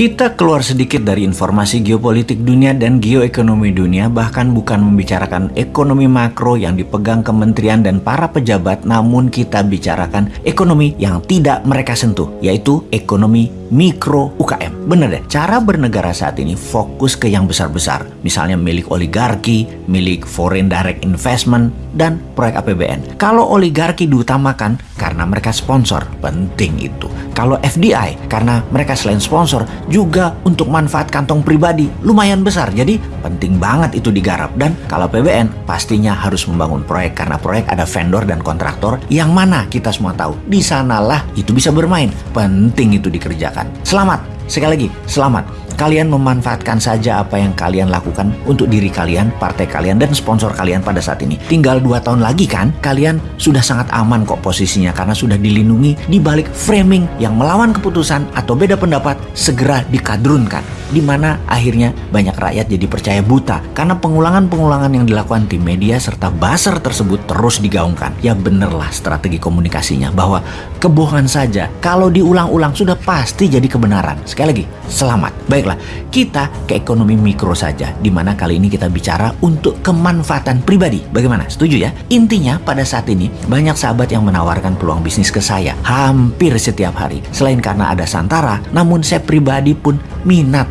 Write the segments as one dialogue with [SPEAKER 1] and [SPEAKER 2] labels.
[SPEAKER 1] Kita keluar sedikit dari informasi geopolitik dunia dan geoekonomi dunia, bahkan bukan membicarakan ekonomi makro yang dipegang kementerian dan para pejabat, namun kita bicarakan ekonomi yang tidak mereka sentuh, yaitu ekonomi mikro UKM. Bener deh, cara bernegara saat ini fokus ke yang besar-besar, misalnya milik oligarki, milik foreign direct investment, dan proyek APBN. Kalau oligarki diutamakan karena mereka sponsor, penting itu. Kalau FDI karena mereka selain sponsor juga untuk manfaat kantong pribadi lumayan besar. Jadi penting banget itu digarap dan kalau PBN pastinya harus membangun proyek karena proyek ada vendor dan kontraktor yang mana kita semua tahu. Di sanalah itu bisa bermain. Penting itu dikerjakan. Selamat Sekali lagi, selamat. Kalian memanfaatkan saja apa yang kalian lakukan untuk diri kalian, partai kalian, dan sponsor kalian pada saat ini. Tinggal dua tahun lagi kan, kalian sudah sangat aman kok posisinya karena sudah dilindungi di balik framing yang melawan keputusan atau beda pendapat segera dikadrunkan. Di mana akhirnya banyak rakyat jadi percaya buta karena pengulangan-pengulangan yang dilakukan tim media serta buzzer tersebut terus digaungkan. Ya benerlah strategi komunikasinya bahwa kebohongan saja kalau diulang-ulang sudah pasti jadi kebenaran. Sekali lagi, selamat. Baiklah, kita ke ekonomi mikro saja, di mana kali ini kita bicara untuk kemanfaatan pribadi. Bagaimana? Setuju ya? Intinya pada saat ini banyak sahabat yang menawarkan peluang bisnis ke saya hampir setiap hari. Selain karena ada Santara, namun saya pribadi pun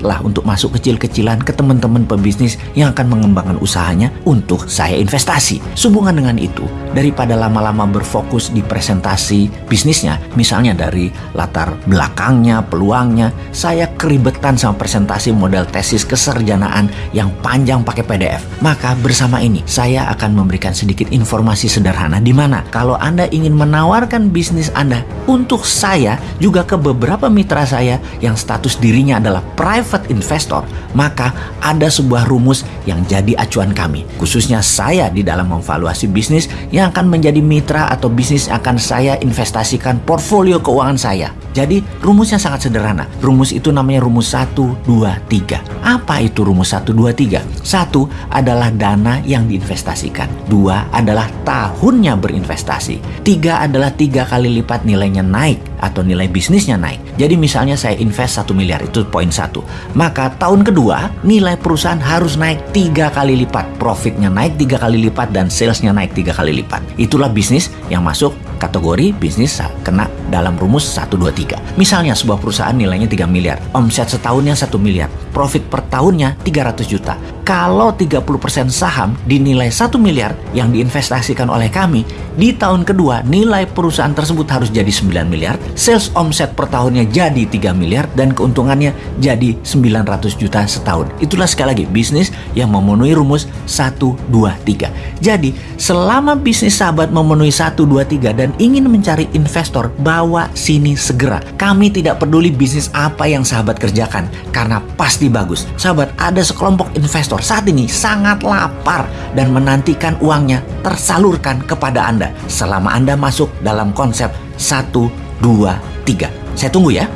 [SPEAKER 1] minatlah untuk masuk kecil-kecilan ke teman-teman pebisnis yang akan mengembangkan usahanya untuk saya investasi. Sehubungan dengan itu, daripada lama-lama berfokus di presentasi bisnisnya, misalnya dari latar belakangnya, peluangnya, saya keribetan sama presentasi model tesis keserjanaan yang panjang pakai PDF. Maka bersama ini saya akan memberikan sedikit informasi sederhana di mana kalau Anda ingin menawarkan bisnis Anda untuk saya juga ke beberapa mitra saya yang status dirinya adalah private investor, maka ada sebuah rumus yang jadi acuan kami. Khususnya saya di dalam memvaluasi bisnis yang akan menjadi mitra atau bisnis akan saya investasikan portfolio keuangan saya. Jadi rumusnya sangat sederhana. Rumus itu namanya rumus 1, 2, 3. Apa itu rumus 1, 2, 3? Satu adalah dana yang diinvestasikan. Dua adalah tahunnya berinvestasi. Tiga adalah tiga kali lipat nilainya naik atau nilai bisnisnya naik. Jadi misalnya saya invest 1 miliar itu poin satu. Maka tahun kedua nilai perusahaan harus naik tiga kali lipat. Profitnya naik tiga kali lipat dan salesnya naik tiga kali lipat. Itulah bisnis yang masuk kategori bisnis kena dalam rumus 1, 2, 3. Misalnya sebuah perusahaan nilainya 3 miliar, omset setahunnya 1 miliar, profit per tahunnya 300 juta. Kalau 30% saham dinilai 1 miliar yang diinvestasikan oleh kami, di tahun kedua nilai perusahaan tersebut harus jadi 9 miliar, sales omset per tahunnya jadi 3 miliar, dan keuntungannya jadi 900 juta setahun. Itulah sekali lagi bisnis yang memenuhi rumus 1, 2, 3. Jadi selama bisnis sahabat memenuhi 1, 2, 3 dan ingin mencari investor, bawa sini segera. Kami tidak peduli bisnis apa yang sahabat kerjakan, karena pasti bagus. Sahabat, ada sekelompok investor saat ini sangat lapar dan menantikan uangnya tersalurkan kepada Anda selama Anda masuk dalam konsep 1, 2, 3. Saya tunggu ya.